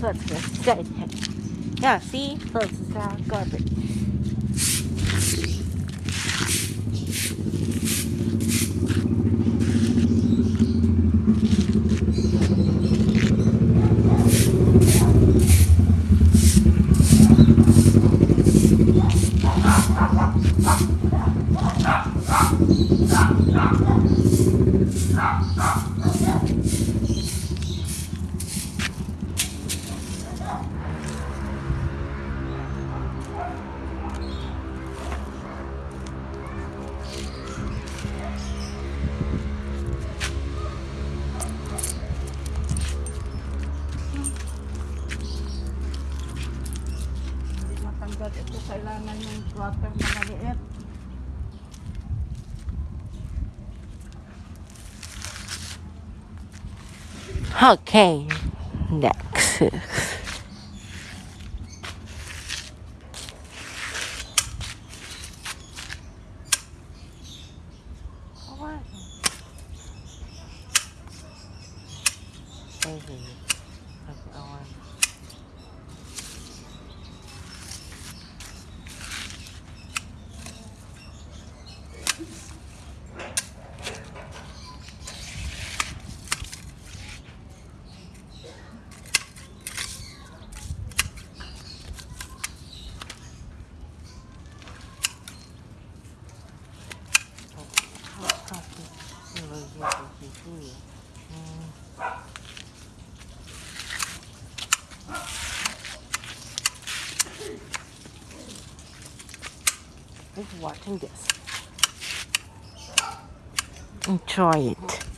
Let's go. Good. Yeah, see? Look, it's all garbage. Hindi matanggal ito. Kailangan yung water na maliit. Okay. Next. What? Baby. Just watching this. Enjoy it.